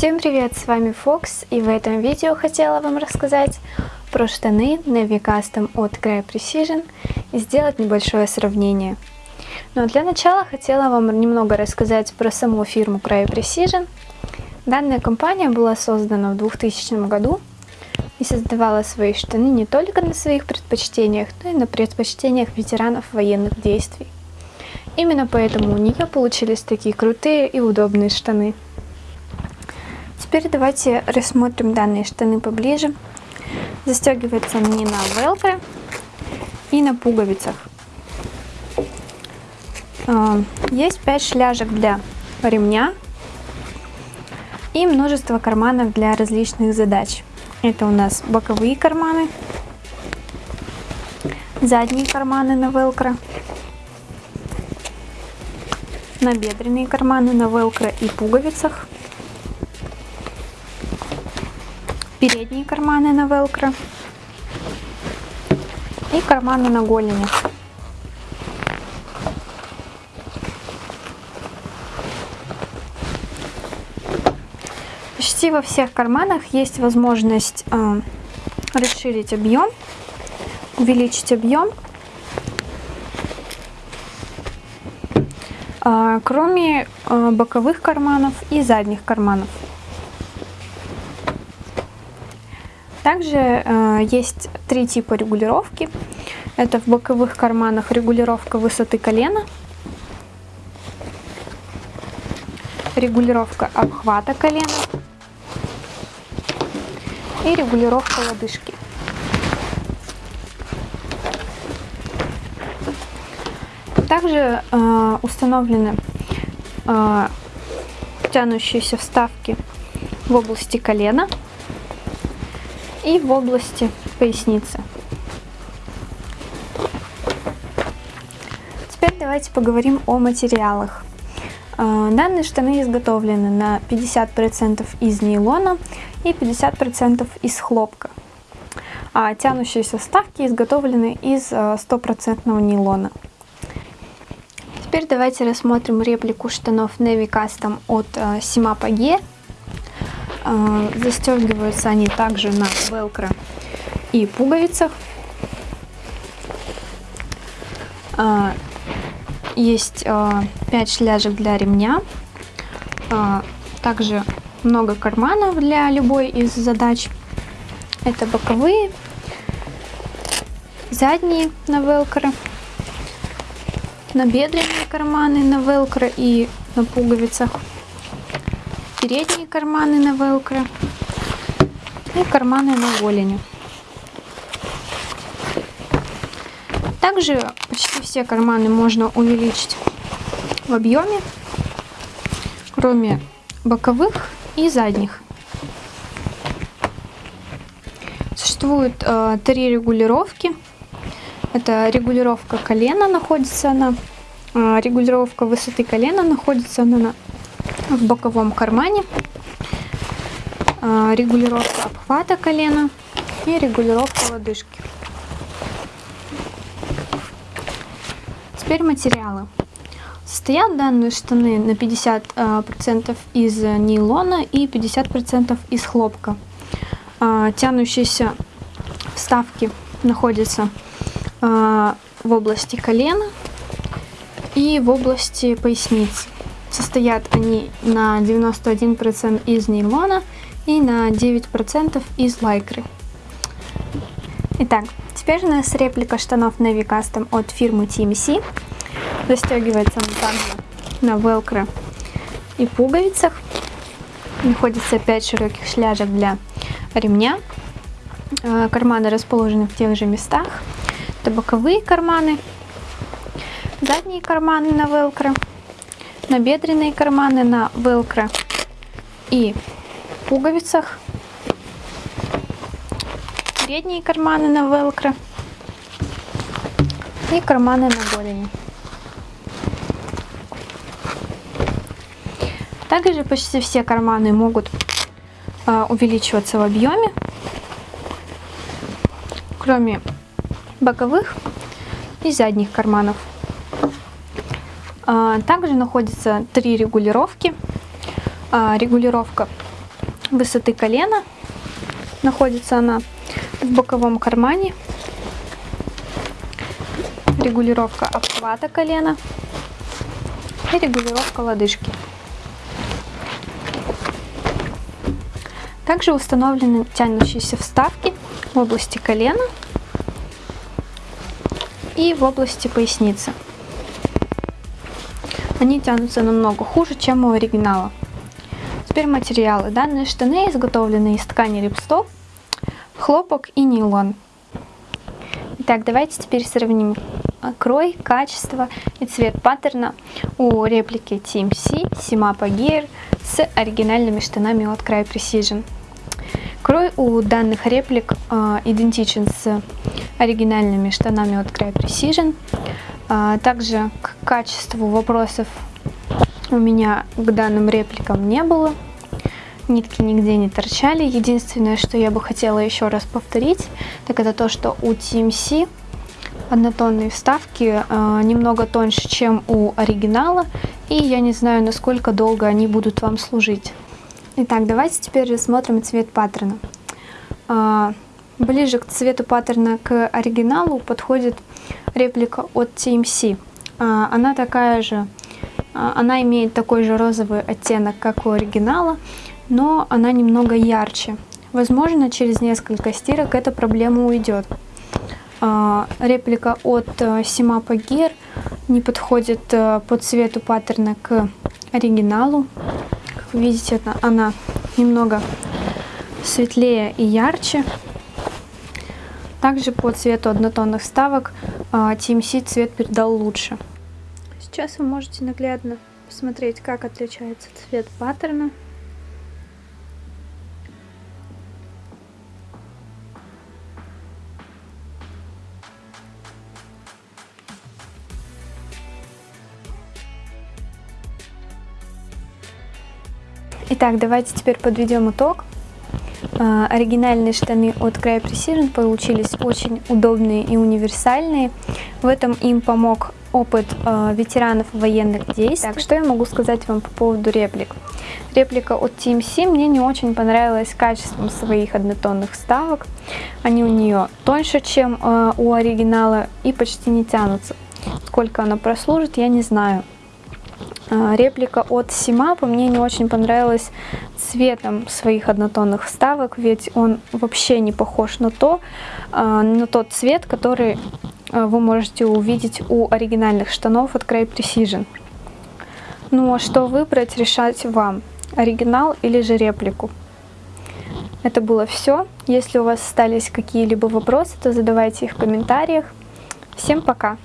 Всем привет, с вами Фокс, и в этом видео хотела вам рассказать про штаны Navy Custom от Cry Precision и сделать небольшое сравнение. Но для начала хотела вам немного рассказать про саму фирму Cry Precision. Данная компания была создана в 2000 году и создавала свои штаны не только на своих предпочтениях, но и на предпочтениях ветеранов военных действий. Именно поэтому у нее получились такие крутые и удобные штаны. Теперь давайте рассмотрим данные штаны поближе. Застегиваются они на велкро и на пуговицах. А, есть 5 шляжек для ремня и множество карманов для различных задач. Это у нас боковые карманы, задние карманы на велкро, набедренные карманы на велкро и пуговицах, передние карманы на велкро и карманы на голени. Почти во всех карманах есть возможность э, расширить объем, увеличить объем, э, кроме э, боковых карманов и задних карманов. Также э, есть три типа регулировки. Это в боковых карманах регулировка высоты колена, регулировка обхвата колена и регулировка лодыжки. Также э, установлены э, тянущиеся вставки в области колена и в области поясницы. Теперь давайте поговорим о материалах. А, данные штаны изготовлены на 50% из нейлона и 50% из хлопка. А тянущиеся вставки изготовлены из 100% а, нейлона. Теперь давайте рассмотрим реплику штанов Navy Custom от Симапа а, G. А, застегиваются они также на велкро и пуговицах. А, есть 5 а, шляжек для ремня. Также много карманов для любой из задач. Это боковые, задние на велкро, набедренные карманы на велкро и на пуговицах передние карманы на велкро и карманы на голени. Также почти все карманы можно увеличить в объеме, кроме боковых и задних. Существует э, три регулировки. Это регулировка колена находится она, э, регулировка высоты колена находится она на в боковом кармане, а, регулировка обхвата колена и регулировка лодыжки. Теперь материалы. Состоят данные штаны на 50% из нейлона и 50% из хлопка. А, тянущиеся вставки находятся а, в области колена и в области поясницы. Состоят они на 91% из нейлона и на 9% из лайкры. Итак, теперь у нас реплика штанов Navy Custom от фирмы TMC. Застегивается она также на велкро и пуговицах. Находится 5 широких шляжек для ремня. Э, карманы расположены в тех же местах. Это боковые карманы, задние карманы на велкро набедренные карманы на велкро и пуговицах, передние карманы на велкро и карманы на голени. Также почти все карманы могут а, увеличиваться в объеме, кроме боковых и задних карманов. А, также находится три регулировки. А, регулировка высоты колена. Находится она в боковом кармане. Регулировка обхвата колена и регулировка лодыжки. Также установлены тянущиеся вставки в области колена и в области поясницы. Они тянутся намного хуже, чем у оригинала. Теперь материалы. Данные штаны изготовлены из ткани рипстоп, хлопок и нейлон. Итак, давайте теперь сравним крой, качество и цвет паттерна у реплики Team C Simapa Gear с оригинальными штанами от Cry Precision. Крой у данных реплик э, идентичен с оригинальными штанами от Cry Precision. Э, также к качеству вопросов у меня к данным репликам не было. Нитки нигде не торчали. Единственное, что я бы хотела еще раз повторить, так это то, что у TMC однотонные вставки э, немного тоньше, чем у оригинала. И я не знаю, насколько долго они будут вам служить. Итак, давайте теперь рассмотрим цвет паттерна. А, ближе к цвету паттерна к оригиналу подходит реплика от TMC. А, она такая же, а, она имеет такой же розовый оттенок, как у оригинала, но она немного ярче. Возможно, через несколько стирок эта проблема уйдет. Реплика от Simapa Gear не подходит по цвету паттерна к оригиналу. Как вы видите, она немного светлее и ярче. Также по цвету однотонных вставок TMC цвет передал лучше. Сейчас вы можете наглядно посмотреть, как отличается цвет паттерна. Итак, давайте теперь подведем итог. А, оригинальные штаны от Cry Precision получились очень удобные и универсальные. В этом им помог опыт э, ветеранов военных действий. Так, что я могу сказать вам по поводу реплик? Реплика от TMC мне не очень понравилась качеством своих однотонных вставок. Они у нее тоньше, чем э, у оригинала и почти не тянутся. Сколько она прослужит, я не знаю. А, реплика от Симапа мне не очень понравилась цветом своих однотонных вставок, ведь он вообще не похож на то, а, на тот цвет, который а, вы можете увидеть у оригинальных штанов от Cray Precision. Ну а что выбрать, решать вам, оригинал или же реплику. Это было все. Если у вас остались какие-либо вопросы, то задавайте их в комментариях. Всем пока!